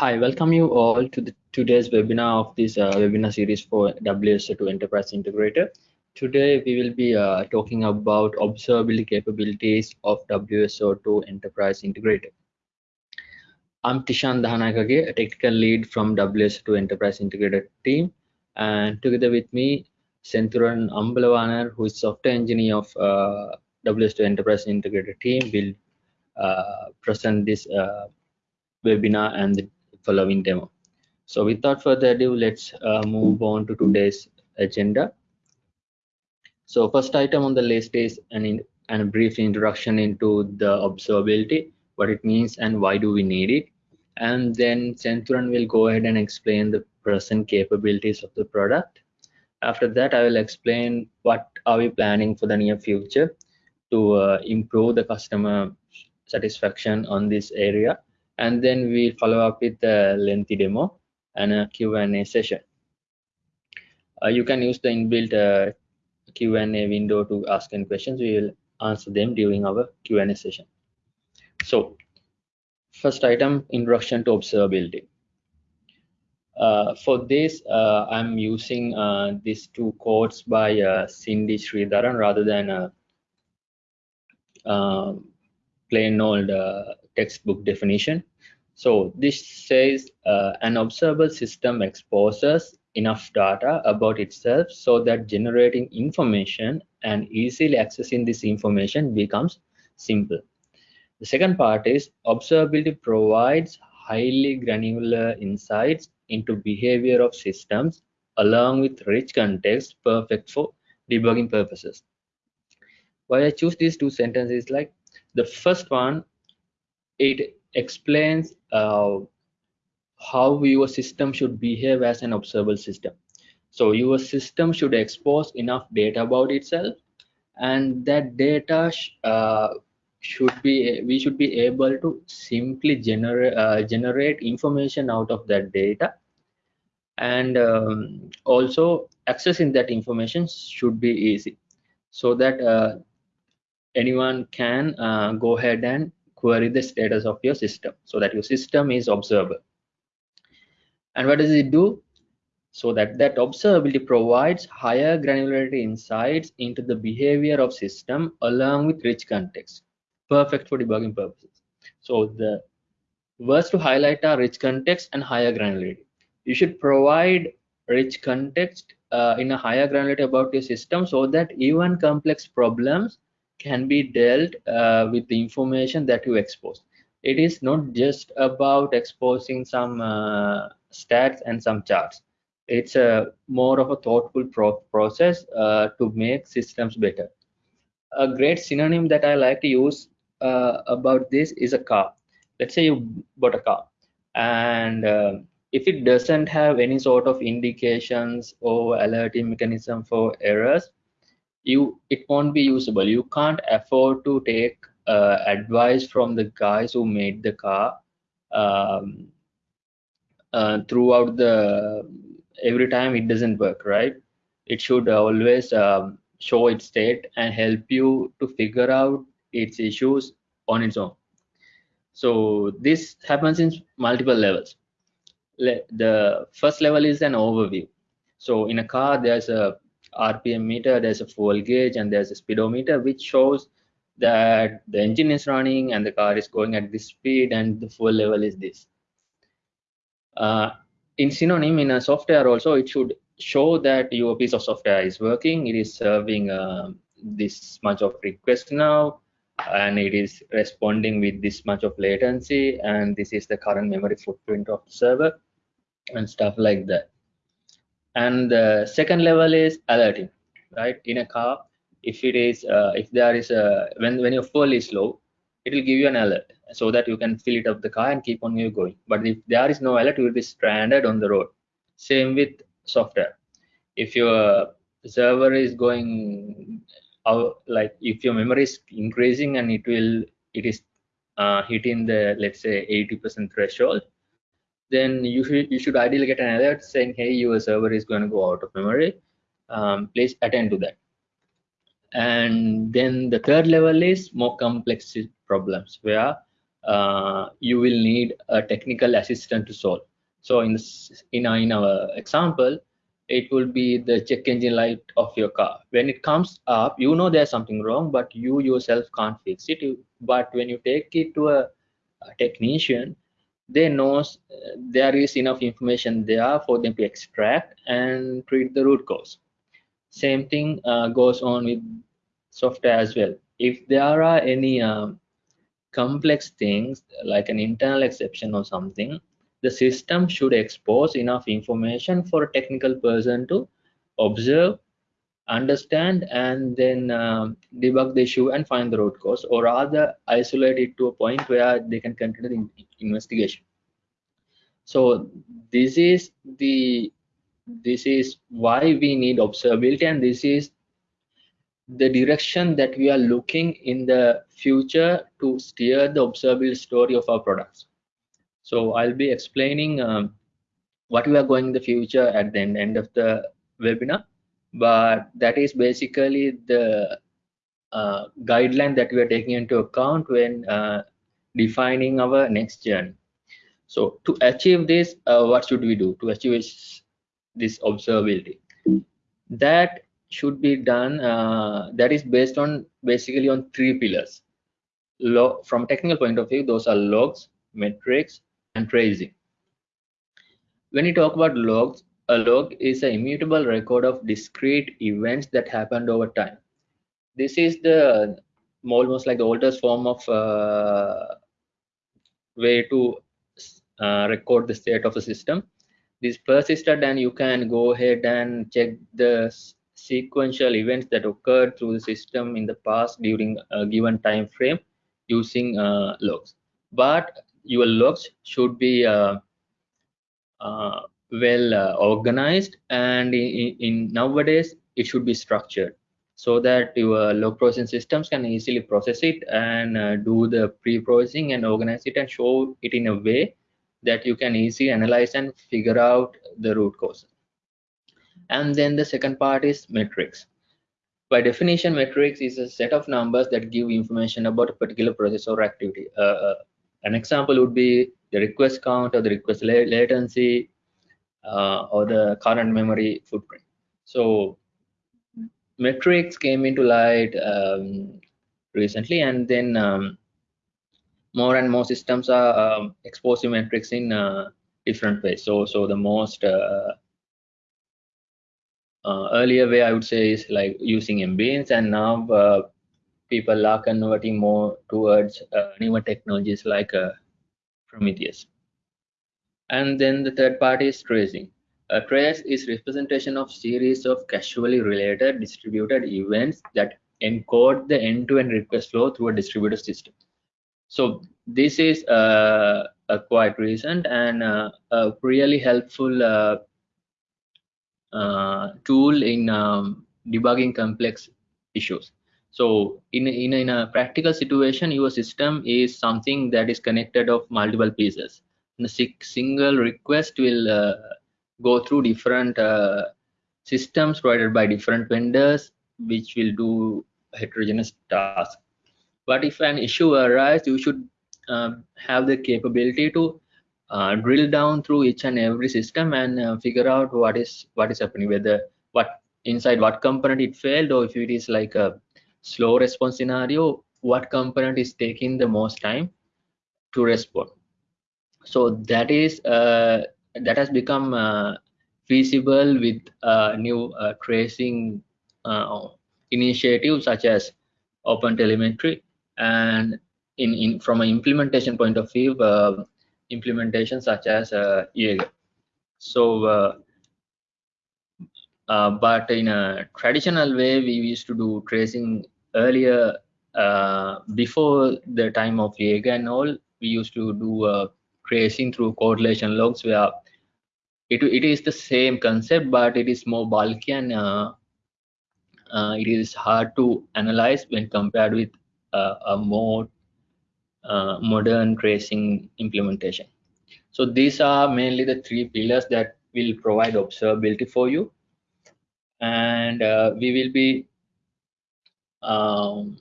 Hi, welcome you all to the today's webinar of this uh, webinar series for WSO2 Enterprise Integrator. Today we will be uh, talking about observability capabilities of WSO2 Enterprise Integrator. I'm Tishan Dahanakage, a technical lead from WSO2 Enterprise Integrator team, and together with me, Senthuran Ambalawanar, who is software engineer of uh, WSO2 Enterprise Integrator team, will uh, present this uh, webinar and the following demo. So without further ado, let's uh, move on to today's agenda. So first item on the list is an, in, an a brief introduction into the observability, what it means and why do we need it. And then Senthuran will go ahead and explain the present capabilities of the product. After that, I will explain what are we planning for the near future to uh, improve the customer satisfaction on this area and then we'll follow up with a lengthy demo and a Q&A session. Uh, you can use the inbuilt uh, Q&A window to ask any questions. We will answer them during our Q&A session. So, first item, introduction to observability. Uh, for this, uh, I'm using uh, these two quotes by uh, Cindy Sridharan rather than a um, plain old textbook definition. So this says uh, an observable system exposes enough data about itself so that generating information and easily accessing this information becomes simple. The second part is observability provides highly granular insights into behavior of systems along with rich context perfect for debugging purposes. Why I choose these two sentences like the first one, it explains uh, how your system should behave as an observable system. So your system should expose enough data about itself, and that data sh uh, should be we should be able to simply generate uh, generate information out of that data, and um, also accessing that information should be easy, so that uh, anyone can uh, go ahead and query the status of your system so that your system is observable. And what does it do? So that that observability provides higher granularity insights into the behavior of system along with rich context, perfect for debugging purposes. So the words to highlight are rich context and higher granularity. You should provide rich context uh, in a higher granularity about your system so that even complex problems can be dealt uh, with the information that you expose. It is not just about exposing some uh, stats and some charts. It's a more of a thoughtful pro process uh, to make systems better. A great synonym that I like to use uh, about this is a car. Let's say you bought a car and uh, if it doesn't have any sort of indications or alerting mechanism for errors, you it won't be usable. You can't afford to take uh, advice from the guys who made the car um, uh, throughout the every time it doesn't work right? It should always um, show its state and help you to figure out its issues on its own. So this happens in multiple levels. Le the first level is an overview. So in a car there's a RPM meter, there's a fuel gauge, and there's a speedometer, which shows that the engine is running and the car is going at this speed and the fuel level is this. Uh, in synonym, in a software also, it should show that your piece of software is working, it is serving uh, this much of request now, and it is responding with this much of latency, and this is the current memory footprint of the server, and stuff like that and the second level is alerting right? In a car if it is uh, if there is a when when your fuel is low it will give you an alert so that you can fill it up the car and keep on you going. But if there is no alert you will be stranded on the road. Same with software. If your server is going out like if your memory is increasing and it will it is uh, hitting the let's say 80 percent threshold then you should you should ideally get an alert saying hey your server is going to go out of memory um, please attend to that and then the third level is more complex problems where uh, you will need a technical assistant to solve. So in, in, our, in our example, it will be the check engine light of your car. When it comes up, you know there's something wrong, but you yourself can't fix it. But when you take it to a, a technician, they know uh, there is enough information there for them to extract and treat the root cause. Same thing uh, goes on with software as well. If there are any um, complex things like an internal exception or something, the system should expose enough information for a technical person to observe, understand, and then um, debug the issue and find the root cause, or rather isolate it to a point where they can continue the investigation. So this is the this is why we need observability, and this is the direction that we are looking in the future to steer the observable story of our products. So I'll be explaining um, what we are going in the future at the end of the webinar, but that is basically the uh, guideline that we are taking into account when uh, defining our next journey. So to achieve this, uh, what should we do to achieve this observability? That should be done uh, that is based on basically on three pillars Log, from technical point of view those are logs metrics and tracing when you talk about logs a log is an immutable record of discrete events that happened over time. This is the almost like the oldest form of uh, way to uh, record the state of a system. This persisted and you can go ahead and check the sequential events that occurred through the system in the past during a given time frame using uh, logs. But your logs should be uh, uh, well uh, organized and in, in, nowadays it should be structured so that your log processing systems can easily process it and uh, do the pre-processing and organize it and show it in a way that you can easily analyze and figure out the root cause. And then the second part is metrics. By definition metrics is a set of numbers that give information about a particular process or activity. Uh, uh, an example would be the request count or the request latency uh, or the current memory footprint so metrics came into light um, recently and then um, more and more systems are um, exposing metrics in uh, different ways so so the most uh, uh, earlier way I would say is like using MBeans and now uh, people are converting more towards uh, newer technologies like Prometheus. And then the third part is tracing. A trace is representation of series of casually related distributed events that encode the end-to-end -end request flow through a distributed system. So this is uh, a quite recent and uh, a really helpful uh, uh, tool in um, debugging complex issues. So in, in, in a practical situation, your system is something that is connected of multiple pieces. And a single request will uh, go through different uh, systems provided by different vendors, which will do heterogeneous tasks. But if an issue arises, you should uh, have the capability to uh, drill down through each and every system and uh, figure out what is what is happening whether what inside what component it failed or if it is like a slow response scenario what component is taking the most time to respond so that is uh, that has become uh, feasible with uh, new uh, tracing initiatives such as open OpenTelemetry and in, in from an implementation point of view implementation such as uh, Jaeger. So, uh, uh, but in a traditional way, we used to do tracing earlier uh, before the time of Jaeger and all. We used to do uh, tracing through correlation logs where it, it is the same concept, but it is more bulky and uh, it is hard to analyze when compared with a more uh, modern tracing implementation. So these are mainly the three pillars that will provide observability for you. And uh, we will be um,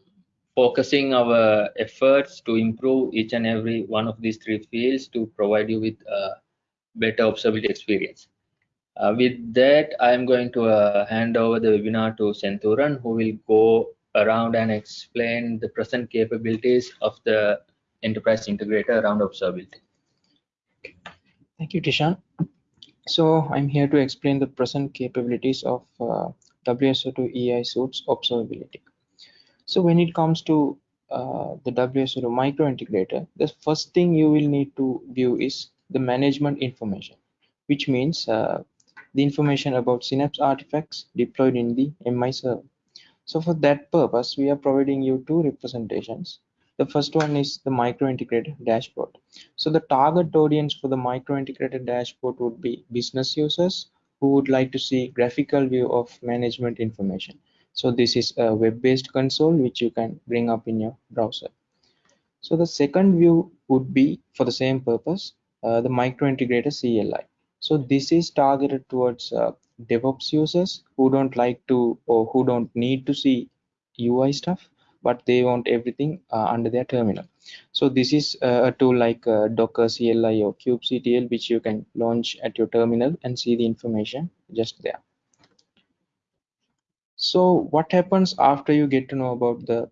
focusing our efforts to improve each and every one of these three fields to provide you with a better observability experience. Uh, with that, I'm going to uh, hand over the webinar to Senthuran, who will go around and explain the present capabilities of the enterprise integrator around observability. Thank you, Tishan. So I'm here to explain the present capabilities of uh, WSO2 EI suits observability. So when it comes to uh, the WSO2 micro integrator, the first thing you will need to view is the management information, which means uh, the information about Synapse artifacts deployed in the MI server. So for that purpose, we are providing you two representations. The first one is the micro integrator dashboard. So the target audience for the micro integrator dashboard would be business users who would like to see graphical view of management information. So this is a web-based console which you can bring up in your browser. So the second view would be for the same purpose, uh, the micro integrator CLI. So this is targeted towards uh, DevOps users who don't like to or who don't need to see UI stuff, but they want everything uh, under their terminal. So this is uh, a tool like uh, Docker CLI or kubectl, which you can launch at your terminal and see the information just there. So what happens after you get to know about the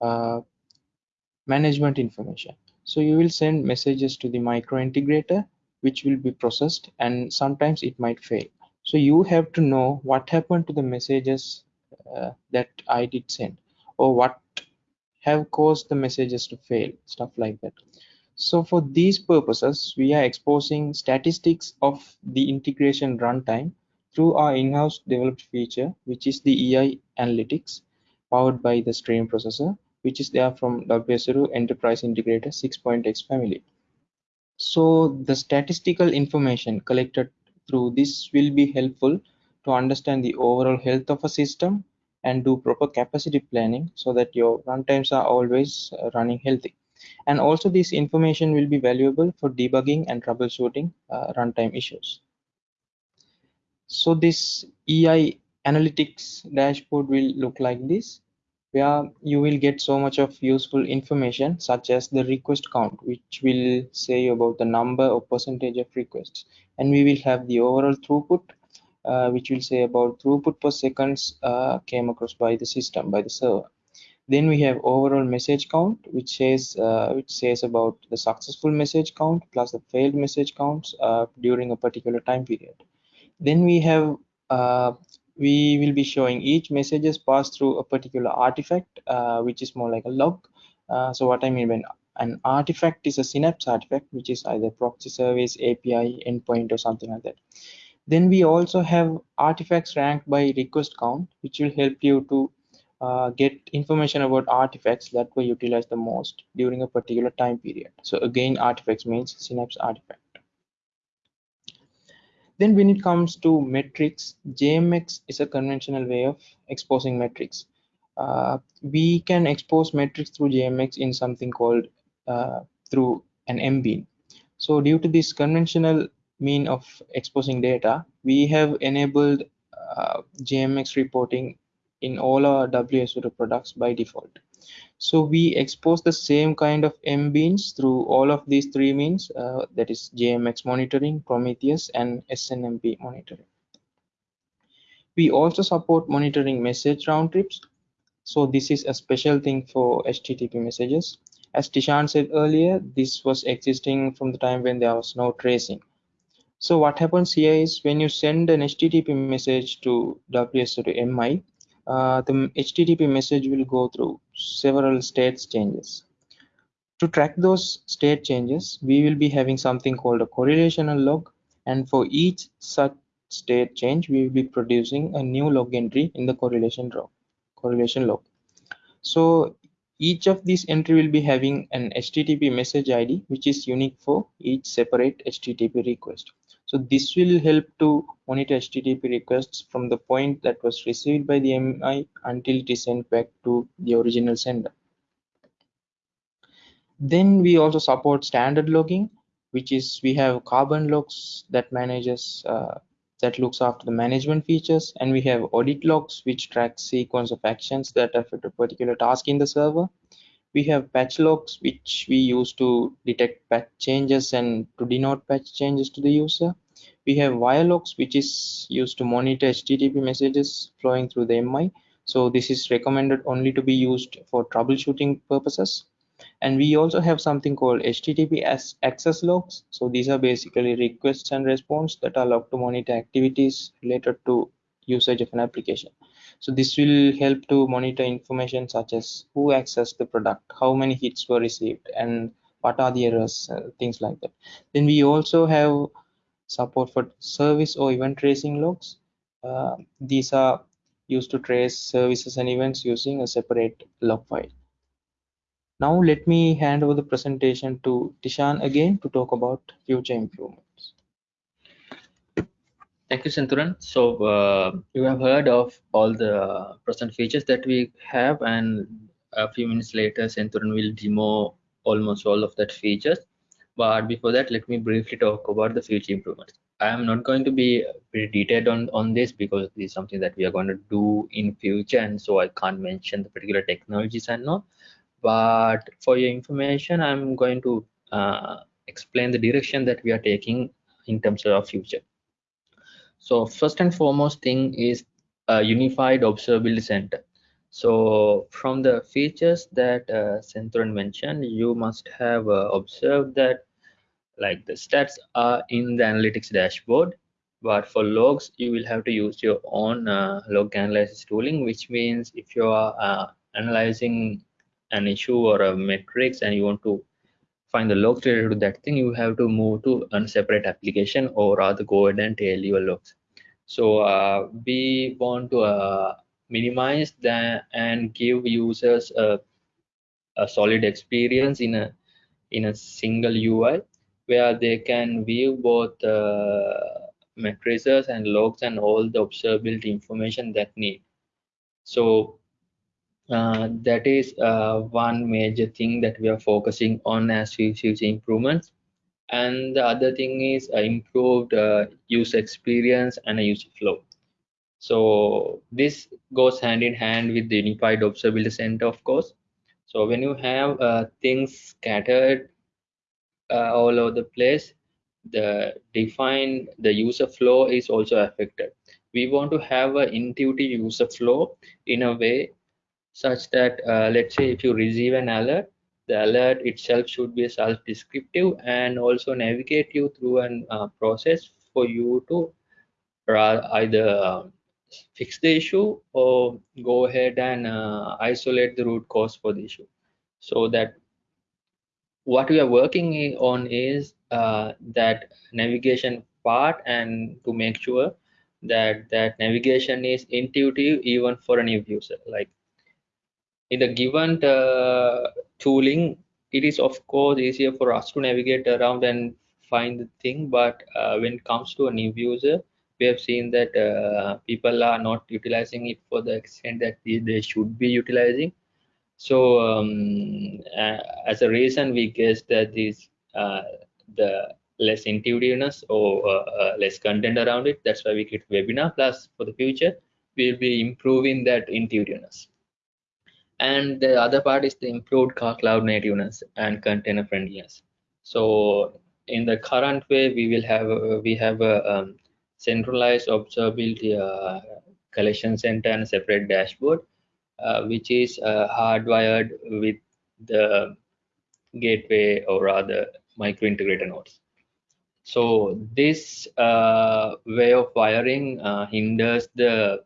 uh, management information? So you will send messages to the micro integrator, which will be processed and sometimes it might fail. So you have to know what happened to the messages uh, that I did send or what have caused the messages to fail, stuff like that. So for these purposes, we are exposing statistics of the integration runtime through our in-house developed feature, which is the EI Analytics powered by the stream processor, which is there from WSO2 Enterprise Integrator 6.x family. So the statistical information collected through this will be helpful to understand the overall health of a system and do proper capacity planning so that your runtimes are always running healthy. And also this information will be valuable for debugging and troubleshooting uh, runtime issues. So this EI analytics dashboard will look like this where you will get so much of useful information such as the request count which will say about the number or percentage of requests. And we will have the overall throughput uh, which will say about throughput per seconds uh, came across by the system by the server. Then we have overall message count which says uh, which says about the successful message count plus the failed message counts uh, during a particular time period then we have uh, we will be showing each messages passed through a particular artifact uh, which is more like a log. Uh, so what i mean when an artifact is a synapse artifact which is either proxy service api endpoint or something like that. Then we also have artifacts ranked by request count which will help you to uh, get information about artifacts that were utilized the most during a particular time period. So again artifacts means synapse artifact then when it comes to metrics, JMX is a conventional way of exposing metrics. Uh, we can expose metrics through JMX in something called uh, through an MBean. So due to this conventional mean of exposing data, we have enabled uh, JMX reporting in all our WSO2 products by default. So we expose the same kind of M beans through all of these three means, uh, that is JMX monitoring, Prometheus, and SNMP monitoring. We also support monitoring message round trips. So this is a special thing for HTTP messages. As Tishan said earlier, this was existing from the time when there was no tracing. So what happens here is when you send an HTTP message to WSO2 MI, uh, Uh, the HTTP message will go through several states changes. To track those state changes, we will be having something called a correlational log. And for each such state change, we will be producing a new log entry in the correlation log. Correlation log. So each of these entry will be having an HTTP message ID, which is unique for each separate HTTP request. So this will help to monitor HTTP requests from the point that was received by the MI until it is sent back to the original sender. Then we also support standard logging, which is we have carbon logs that manages uh, that looks after the management features, and we have audit logs which track sequence of actions that affect a particular task in the server. We have patch logs which we use to detect patch changes and to denote patch changes to the user. We have wire logs which is used to monitor http messages flowing through the mi so this is recommended only to be used for troubleshooting purposes. And we also have something called http access logs so these are basically requests and response that are logged to monitor activities related to usage of an application so this will help to monitor information such as who accessed the product how many hits were received and what are the errors uh, things like that. Then we also have support for service or event tracing logs. Uh, these are used to trace services and events using a separate log file. Now let me hand over the presentation to Tishan again to talk about future improvements. Thank you, Senthuran. So uh, you have heard of all the present features that we have and a few minutes later, Senthuran will demo almost all of that features. But before that, let me briefly talk about the future improvements. I am not going to be detailed on, on this because this is something that we are going to do in future and so I can't mention the particular technologies and all but for your information i'm going to uh, explain the direction that we are taking in terms of our future so first and foremost thing is a unified observability center. So from the features that uh, Senthuran mentioned you must have uh, observed that like the stats are in the analytics dashboard but for logs you will have to use your own uh, log analysis tooling which means if you are uh, analyzing an issue or a metrics and you want to find the logs related to that thing, you have to move to a separate application or rather go ahead and tail your logs. So uh, we want to uh, minimize that and give users a, a solid experience in a in a single UI where they can view both uh, matrices and logs and all the observability information that need. So uh, that is uh, one major thing that we are focusing on as we future improvements. And the other thing is uh, improved uh, user experience and a user flow. So this goes hand in hand with the unified observability center of course. So when you have uh, things scattered all over the place the define the user flow is also affected. We want to have an intuitive user flow in a way such that uh, let's say if you receive an alert the alert itself should be self-descriptive and also navigate you through a uh, process for you to either uh, fix the issue or go ahead and uh, isolate the root cause for the issue. So that what we are working on is uh, that navigation part and to make sure that that navigation is intuitive even for a new user. Like in the given uh, tooling it is of course easier for us to navigate around and find the thing but uh, when it comes to a new user we have seen that uh, people are not utilizing it for the extent that they should be utilizing. So um, uh, as a reason we guess that this uh, the less intuitiveness or uh, less content around it that's why we create webinar. Plus for the future we'll be improving that intuitiveness and the other part is the improved cloud nativeness and container friendliness. So in the current way we will have a, we have a um, centralized observability uh, collection center and separate dashboard uh, which is uh, hardwired with the gateway or rather micro integrator nodes. So this uh, way of wiring uh, hinders the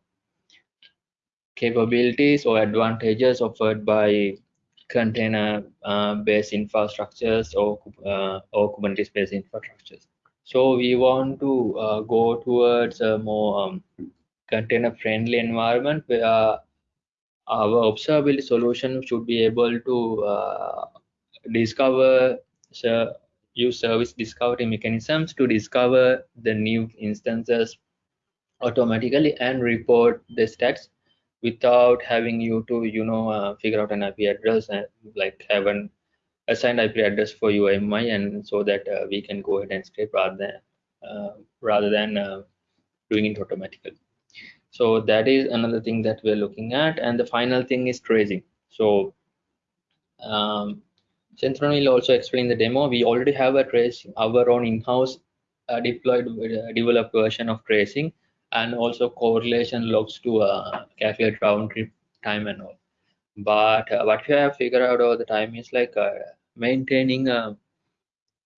capabilities or advantages offered by container uh, infrastructures or, uh, or Kubernetes based infrastructures. So we want to uh, go towards a more um, container friendly environment where our observability solution should be able to uh, discover so use service discovery mechanisms to discover the new instances automatically and report the stats without having you to you know uh, figure out an ip address and like have an assigned ip address for your mi and so that uh, we can go ahead and scrape rather than uh, rather than uh, doing it automatically. So that is another thing that we're looking at. And the final thing is tracing. So um, will also explain the demo. We already have a trace, our own in-house uh, deployed uh, developed version of tracing and also correlation logs to uh, calculate round trip time and all. But uh, what we have figured out over the time is like uh, maintaining a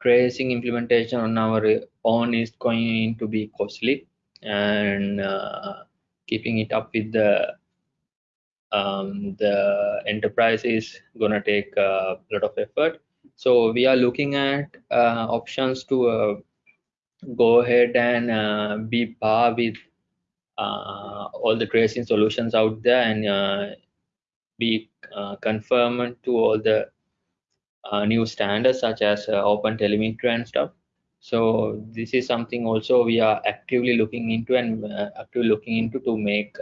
tracing implementation on our own is going to be costly and uh, keeping it up with the um, the enterprise is going to take a lot of effort. So we are looking at uh, options to uh, go ahead and uh, be par with uh, all the tracing solutions out there and uh, be uh, conformant to all the new standards such as open telemetry and stuff. So this is something also we are actively looking into and actively looking into to make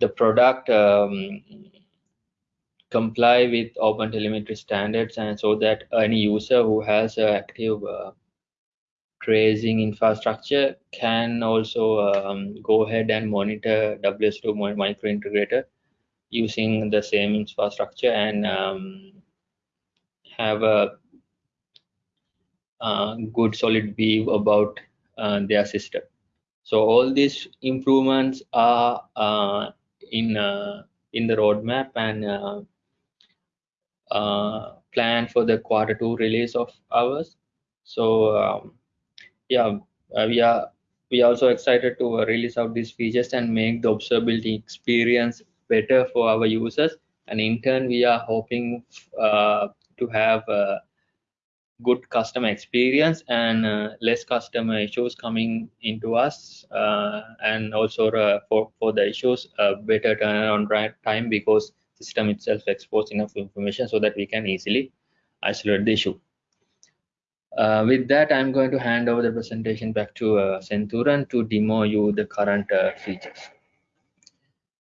the product um, comply with open telemetry standards and so that any user who has active uh, tracing infrastructure can also um, go ahead and monitor WSO2 micro integrator using the same infrastructure and um, have a, a, good solid view about uh, their system. So all these improvements are uh, in uh, in the roadmap and uh, uh, plan for the quarter two release of ours. So um, yeah, we are we also excited to release out these features and make the observability experience better for our users. And in turn, we are hoping uh, to have good customer experience and uh, less customer issues coming into us uh, and also uh, for, for the issues better turnaround time because the system itself exposes enough information so that we can easily isolate the issue. Uh, with that, I'm going to hand over the presentation back to uh, Senthuran to demo you the current uh, features.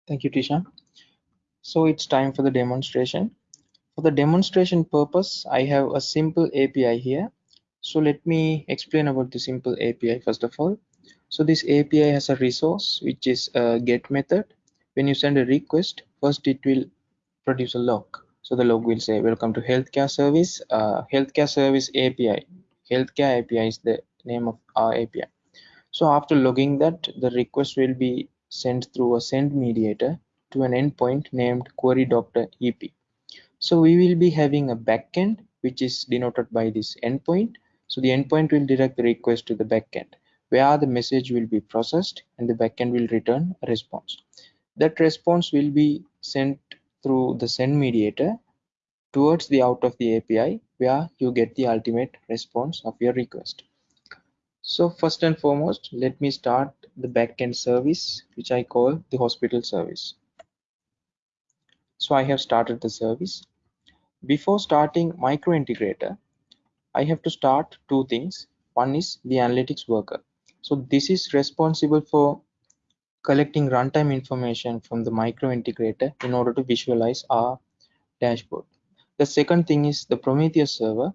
Thank you, Tisha. So it's time for the demonstration. For the demonstration purpose, I have a simple API here. So let me explain about the simple API first of all. So this API has a resource which is a get method. When you send a request, first it will produce a log. So the log will say welcome to healthcare service, uh, healthcare service API. Healthcare API is the name of our API. So after logging that, the request will be sent through a send mediator to an endpoint named query doctor EP. So we will be having a backend which is denoted by this endpoint. So the endpoint will direct the request to the backend where the message will be processed and the backend will return a response. That response will be sent through the send mediator towards the out of the API where you get the ultimate response of your request. So first and foremost, let me start the backend service, which I call the hospital service. So I have started the service. Before starting micro integrator I have to start two things. One is the analytics worker. So this is responsible for collecting runtime information from the micro integrator in order to visualize our dashboard. The second thing is the Prometheus server,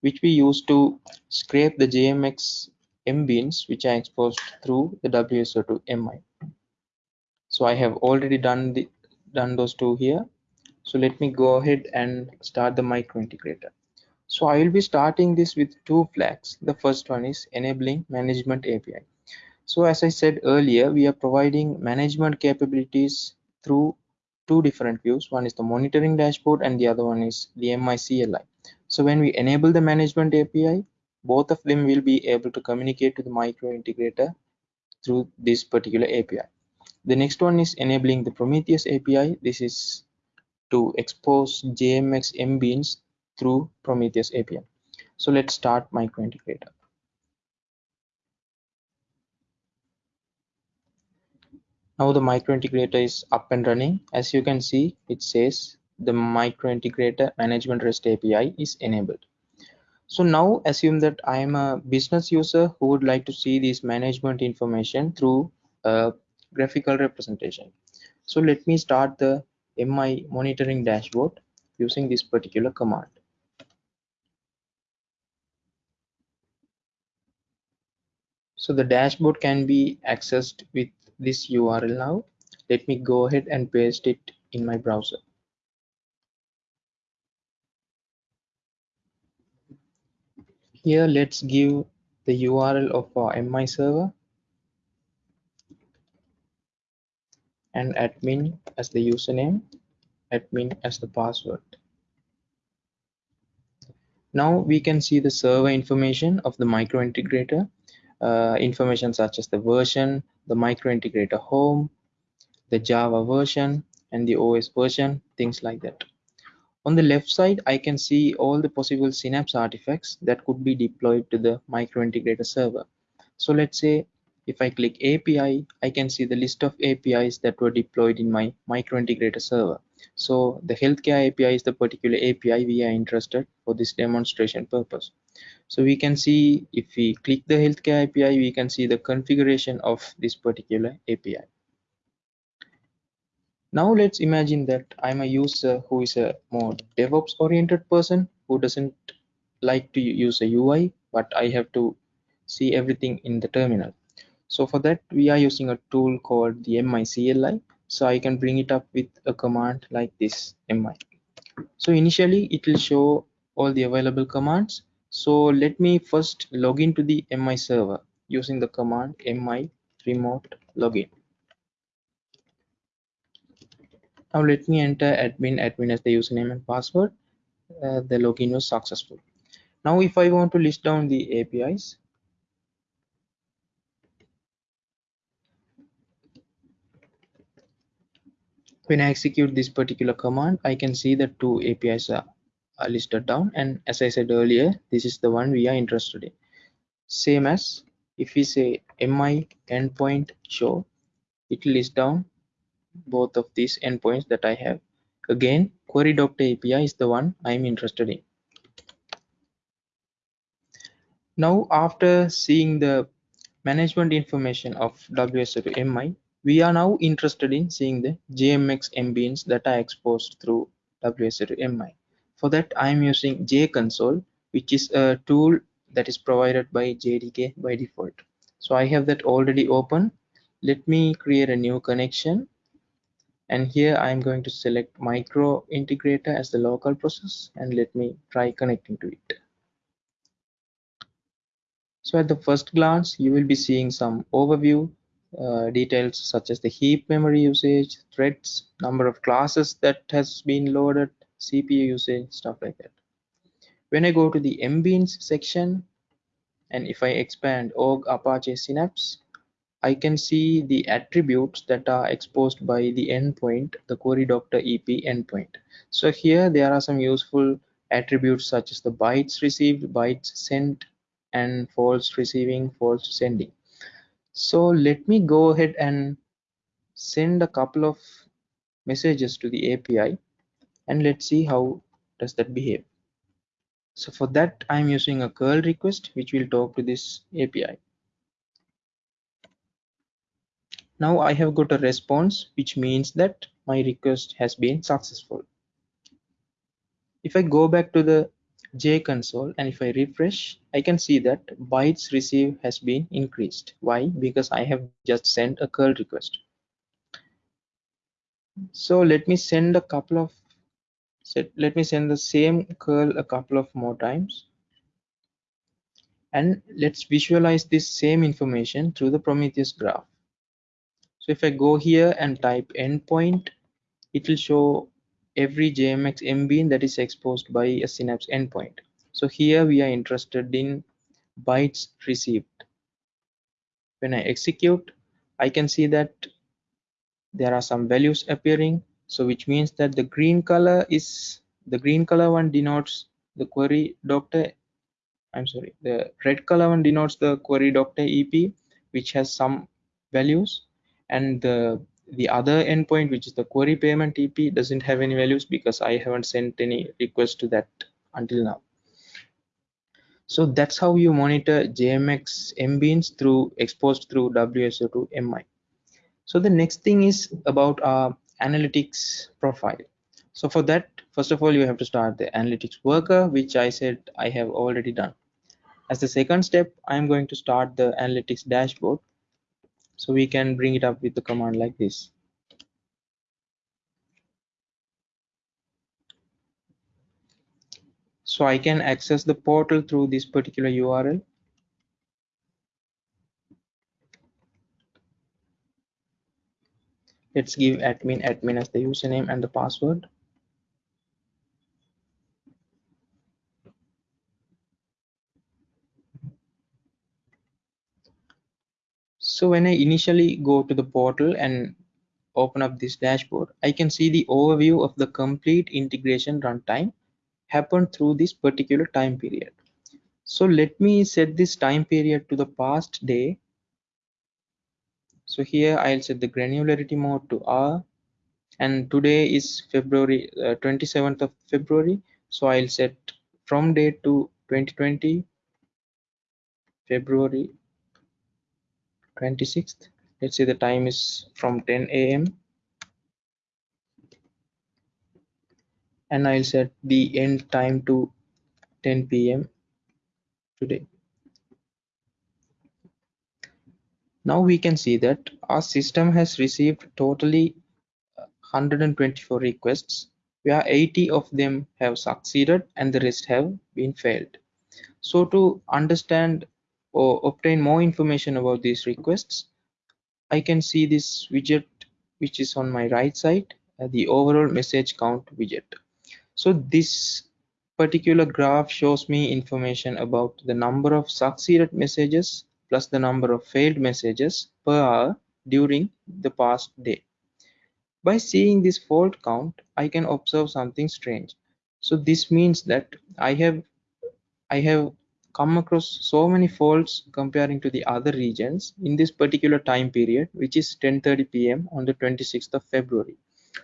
which we use to scrape the JMX mbeans which are exposed through the WSO2 MI. So I have already done the done those two here. So let me go ahead and start the micro integrator. So i will be starting this with two flags. The first one is enabling management api so as i said earlier we are providing management capabilities through two different views one is the monitoring dashboard and the other one is the MICLI so when we enable the management API both of them will be able to communicate to the micro integrator through this particular API the next one is enabling the Prometheus API this is to expose JMX mbeans through Prometheus API. So let's start microintegrator. Now the micro integrator is up and running. As you can see, it says the micro integrator management REST API is enabled. So now assume that I am a business user who would like to see this management information through a graphical representation. So let me start the MI monitoring dashboard using this particular command. So the dashboard can be accessed with this URL now. Let me go ahead and paste it in my browser. Here, let's give the URL of our MI server and admin as the username, admin as the password. Now we can see the server information of the micro integrator, uh, information such as the version, the microintegrator home, the Java version, and the OS version, things like that. On the left side, I can see all the possible Synapse artifacts that could be deployed to the microintegrator server. So let's say if I click API, I can see the list of APIs that were deployed in my microintegrator server. So the healthcare API is the particular API we are interested for this demonstration purpose. So we can see if we click the healthcare API, we can see the configuration of this particular API. Now let's imagine that I'm a user who is a more DevOps oriented person who doesn't like to use a UI, but I have to see everything in the terminal. So for that, we are using a tool called the MI-CLI. So I can bring it up with a command like this MI. So initially it will show all the available commands. So let me first log into the MI server using the command MI remote login. Now let me enter admin, admin as the username and password. Uh, the login was successful. Now if I want to list down the APIs, when I execute this particular command, I can see that two APIs are, are listed down. And as I said earlier, this is the one we are interested in. Same as if we say mi endpoint show, it will list down both of these endpoints that I have. Again, query doctor API is the one I'm interested in. Now, after seeing the management information of WSO2 MI, we are now interested in seeing the JMX mbeans that are exposed through WSO2 MI. For that, I'm using JConsole, which is a tool that is provided by JDK by default. So I have that already open. Let me create a new connection and here I'm going to select micro integrator as the local process and let me try connecting to it. So at the first glance, you will be seeing some overview uh, details such as the heap memory usage, threads, number of classes that has been loaded, CPU usage, stuff like that. When I go to the mbeans section, and if I expand org Apache Synapse, I can see the attributes that are exposed by the endpoint, the query doctor EP endpoint. So here there are some useful attributes such as the bytes received, bytes sent, and faults receiving, faults sending. So let me go ahead and send a couple of messages to the API and let's see how does that behave. So for that, I'm using a curl request, which will talk to this API. Now I have got a response, which means that my request has been successful. If I go back to the JConsole and if I refresh, I can see that bytes received has been increased. Why? Because I have just sent a curl request. So let me send a couple of set let me send the same curl a couple of more times and let's visualize this same information through the Prometheus graph. So if I go here and type endpoint, it will show every JMX mbean that is exposed by a Synapse endpoint. So here we are interested in bytes received. When I execute, I can see that there are some values appearing. So which means that the green color is the green color one denotes the query doctor. I'm sorry, the red color one denotes the query doctor EP, which has some values and the the other endpoint which is the query payment ep doesn't have any values because i haven't sent any request to that until now so that's how you monitor jmx mbeans through exposed through wso2 mi so the next thing is about our analytics profile. So for that first of all you have to start the analytics worker which i said i have already done. As the second step i'm going to start the analytics dashboard. So we can bring it up with the command like this. So I can access the portal through this particular URL. Let's give admin admin as the username and the password. So when I initially go to the portal and open up this dashboard, I can see the overview of the complete integration runtime happened through this particular time period. So let me set this time period to the past day. So here I'll set the granularity mode to R and today is February uh, 27th of February. So I'll set from date to 2020 February 26th let's say the time is from 10 a.m and I'll set the end time to 10 p.m. today now we can see that our system has received totally 124 requests where 80 of them have succeeded and the rest have been failed so to understand or obtain more information about these requests, I can see this widget which is on my right side, uh, the overall message count widget. So this particular graph shows me information about the number of succeeded messages plus the number of failed messages per hour during the past day. By seeing this fault count, I can observe something strange. So this means that I have I have come across so many faults comparing to the other regions in this particular time period which is 10:30 p.m. on the 26th of February.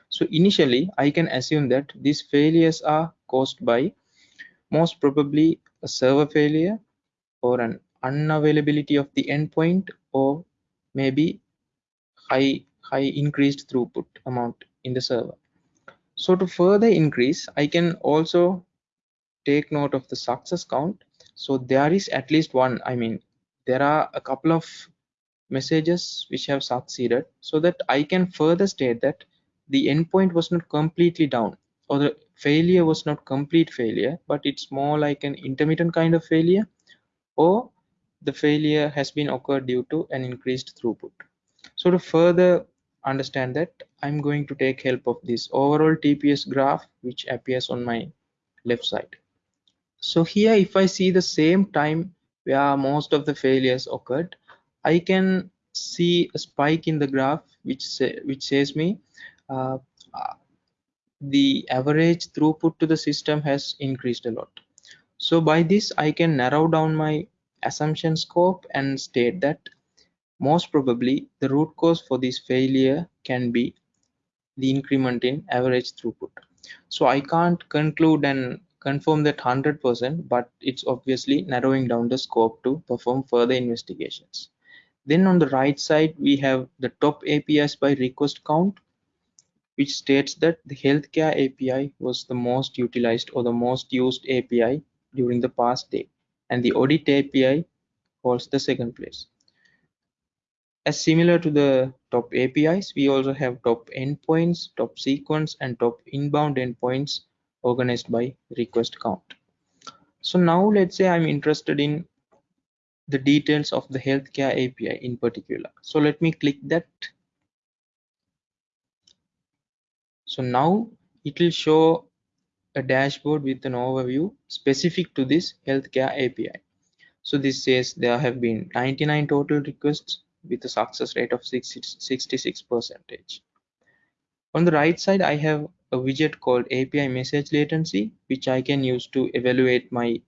So initially I can assume that these failures are caused by most probably a server failure or an unavailability of the endpoint or maybe high high increased throughput amount in the server. So to further increase I can also take note of the success count so there is at least one i mean there are a couple of messages which have succeeded so that i can further state that the endpoint was not completely down or the failure was not complete failure but it's more like an intermittent kind of failure or the failure has been occurred due to an increased throughput. So to further understand that i'm going to take help of this overall tps graph which appears on my left side. So here if i see the same time where most of the failures occurred i can see a spike in the graph which say, which says me uh, the average throughput to the system has increased a lot. So by this i can narrow down my assumption scope and state that most probably the root cause for this failure can be the increment in average throughput so i can't conclude and confirm that 100%, but it's obviously narrowing down the scope to perform further investigations. Then on the right side, we have the top APIs by request count, which states that the healthcare API was the most utilized or the most used API during the past day, and the audit API holds the second place. As similar to the top APIs, we also have top endpoints, top sequence, and top inbound endpoints organized by request count. So now let's say I'm interested in the details of the healthcare API in particular. So let me click that. So now it will show a dashboard with an overview specific to this healthcare API. So this says there have been 99 total requests with a success rate of 66 percentage. On the right side, I have a widget called API message latency, which I can use to evaluate my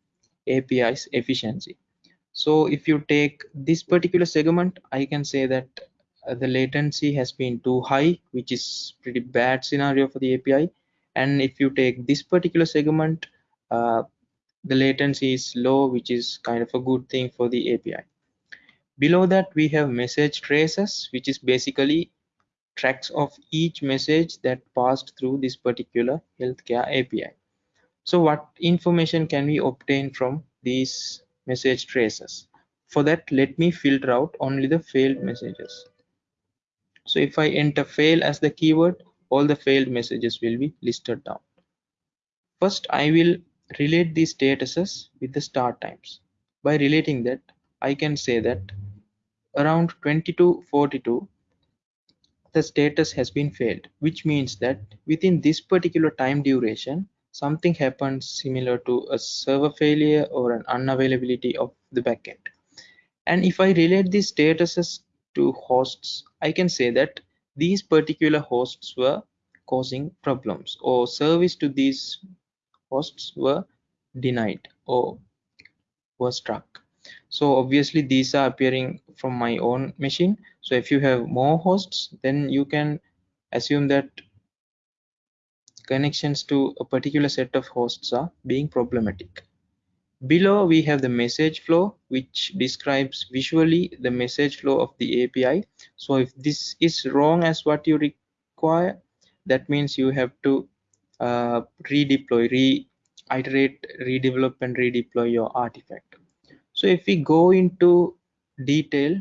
API's efficiency. So if you take this particular segment, I can say that uh, the latency has been too high, which is pretty bad scenario for the API. And if you take this particular segment, uh, the latency is low, which is kind of a good thing for the API. Below that, we have message traces, which is basically tracks of each message that passed through this particular healthcare API. So what information can we obtain from these message traces? For that, let me filter out only the failed messages. So if I enter fail as the keyword, all the failed messages will be listed down. First, I will relate these statuses with the start times. By relating that, I can say that around 2242 the status has been failed, which means that within this particular time duration, something happens similar to a server failure or an unavailability of the backend. And if I relate these statuses to hosts, I can say that these particular hosts were causing problems or service to these hosts were denied or were struck. So obviously these are appearing from my own machine. So if you have more hosts then you can assume that connections to a particular set of hosts are being problematic below we have the message flow which describes visually the message flow of the api so if this is wrong as what you require that means you have to uh, redeploy re-iterate redevelop and redeploy your artifact. So if we go into detail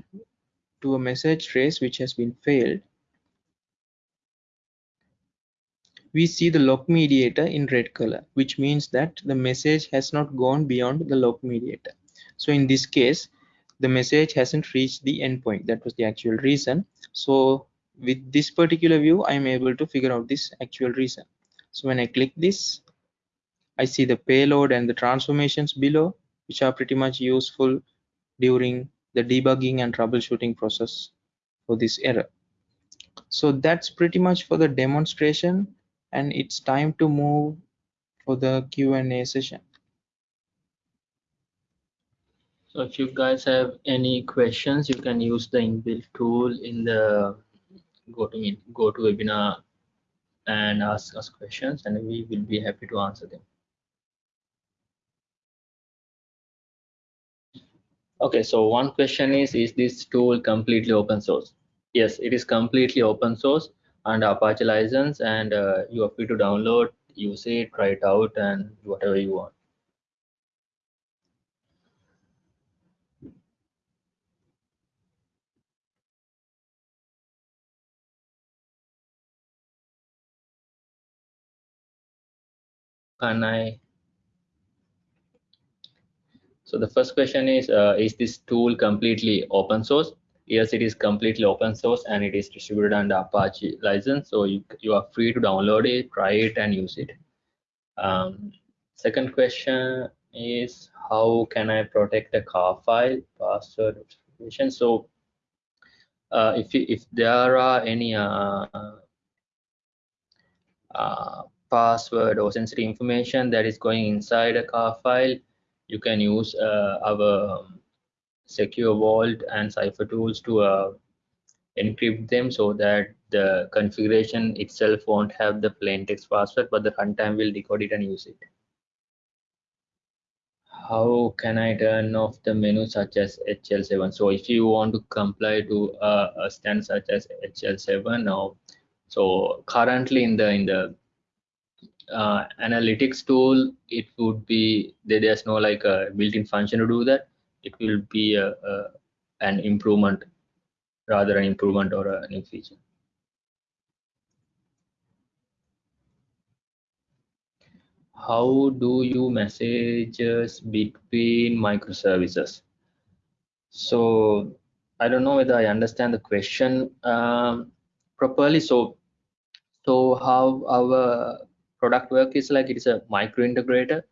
to a message trace which has been failed, we see the log mediator in red color, which means that the message has not gone beyond the log mediator. So in this case, the message hasn't reached the endpoint. That was the actual reason. So with this particular view, I'm able to figure out this actual reason. So when I click this, I see the payload and the transformations below which are pretty much useful during the debugging and troubleshooting process for this error. So that's pretty much for the demonstration and it's time to move for the Q&A session. So if you guys have any questions, you can use the inbuilt tool in the go to go to webinar and ask us questions and we will be happy to answer them. Okay, so one question is, is this tool completely open source? Yes, it is completely open source under Apache license and uh, you are free to download, use it, try it out and whatever you want. Can I so the first question is, uh, is this tool completely open source? Yes, it is completely open source and it is distributed under Apache license. So you, you are free to download it, try it and use it. Um, second question is, how can I protect a car file password information? So uh, if, if there are any uh, uh, password or sensitive information that is going inside a car file, you can use uh, our um, secure vault and cipher tools to uh, encrypt them so that the configuration itself won't have the plain text password but the runtime will decode it and use it how can i turn off the menu such as hl7 so if you want to comply to uh, a stand such as hl7 now so currently in the in the uh, analytics tool, it would be there's no like a built-in function to do that. It will be a, a an improvement, rather an improvement or a new feature. How do you messages between microservices? So I don't know whether I understand the question um, properly. So so how our product work is like it is a micro integrator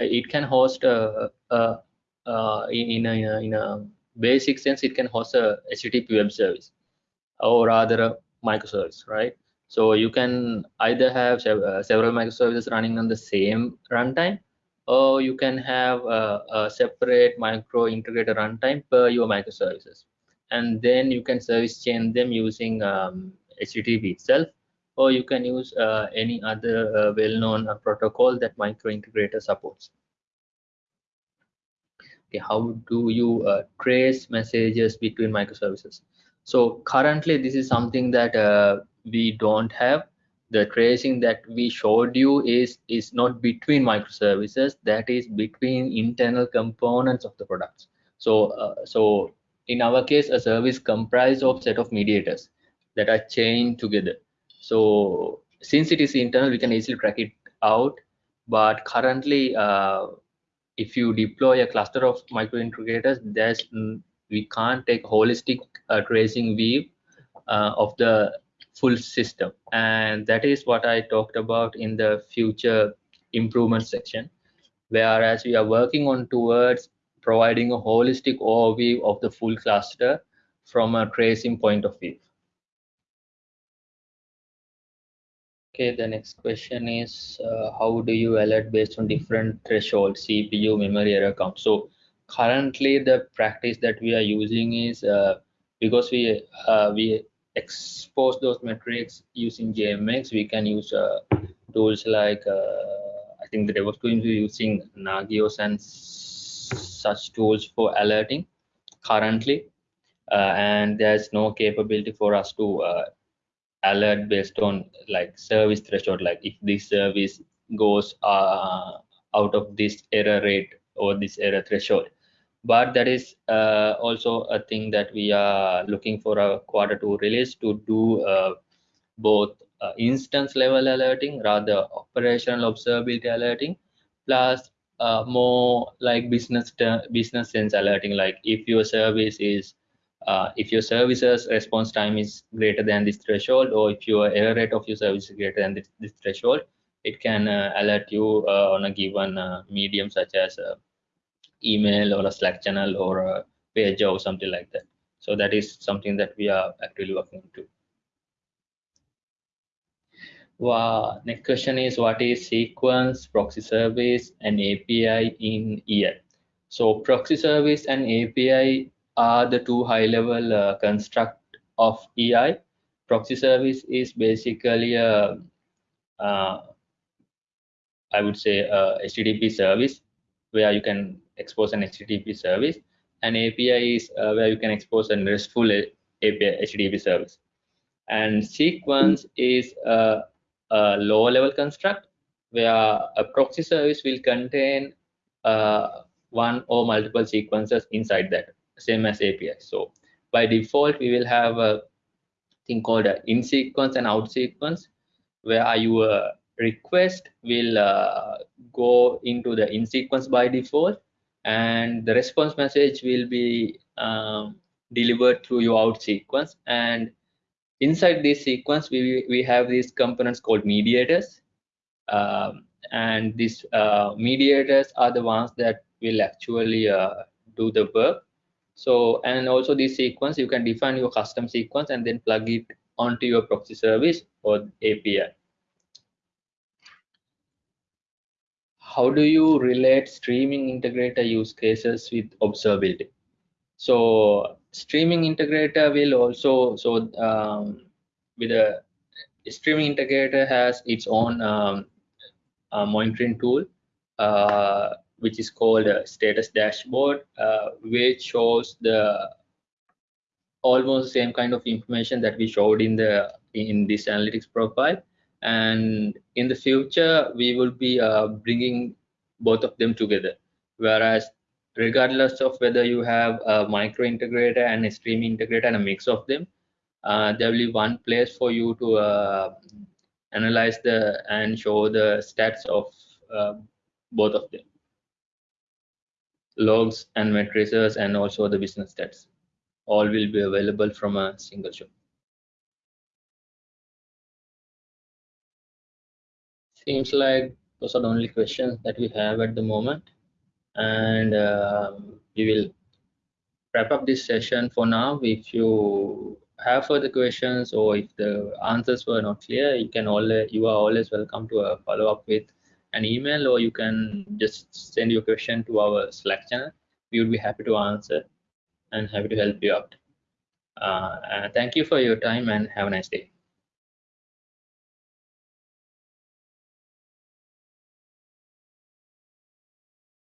uh, it can host a, a, a in, a, in a basic sense it can host a http web service or rather a microservice right so you can either have uh, several microservices running on the same runtime or you can have a, a separate micro integrator runtime per your microservices and then you can service chain them using um, http itself or you can use uh, any other uh, well-known uh, protocol that micro integrator supports. Okay, how do you uh, trace messages between microservices? So currently this is something that uh, we don't have. The tracing that we showed you is, is not between microservices, that is between internal components of the products. So, uh, so in our case, a service comprised of set of mediators that are chained together so since it is internal, we can easily track it out. but currently uh, if you deploy a cluster of microintegrators there's we can't take holistic uh, tracing view uh, of the full system. And that is what i talked about in the future improvement section whereas we are working on towards providing a holistic overview of the full cluster from a tracing point of view Okay, the next question is uh, how do you alert based on different thresholds, CPU, memory, error count? So currently the practice that we are using is uh, because we uh, we expose those metrics using JMX, we can use uh, tools like uh, I think the DevOps team is using Nagios and such tools for alerting currently, uh, and there's no capability for us to alert based on like service threshold. Like if this service goes uh, out of this error rate or this error threshold. But that is uh, also a thing that we are looking for a quarter two release to do uh, both uh, instance level alerting rather operational observability alerting plus uh, more like business business sense alerting. Like if your service is uh, if your services response time is greater than this threshold or if your error rate of your service is greater than this, this threshold it can uh, alert you uh, on a given uh, medium such as uh, email or a slack channel or a page or something like that so that is something that we are actually working to wow. next question is what is sequence proxy service and api in EI so proxy service and api are the two high-level uh, construct of EI. Proxy service is basically a, uh, I would say, a HTTP service where you can expose an HTTP service, and API is uh, where you can expose a RESTful API HTTP service. And sequence is a, a lower level construct where a proxy service will contain uh, one or multiple sequences inside that same as API. So by default, we will have a thing called in sequence and out sequence, where your request will uh, go into the in sequence by default, and the response message will be um, delivered through your out sequence. And inside this sequence, we we have these components called mediators. Um, and these uh, mediators are the ones that will actually uh, do the work so, and also this sequence, you can define your custom sequence and then plug it onto your proxy service or API. How do you relate streaming integrator use cases with observability? So streaming integrator will also, so um, with a streaming integrator has its own um, uh, monitoring tool uh, which is called status dashboard, uh, which shows the almost the same kind of information that we showed in the in this analytics profile. And in the future, we will be uh, bringing both of them together. Whereas, regardless of whether you have a micro integrator and a stream integrator and a mix of them, uh, there will be one place for you to uh, analyze the and show the stats of uh, both of them logs and matrices and also the business stats. All will be available from a single shop seems like those are the only questions that we have at the moment. And uh, we will wrap up this session for now. If you have further questions or if the answers were not clear you can always you are always welcome to uh, follow up with an email or you can just send your question to our Slack channel. We would be happy to answer and happy to help you out. Uh, thank you for your time and have a nice day.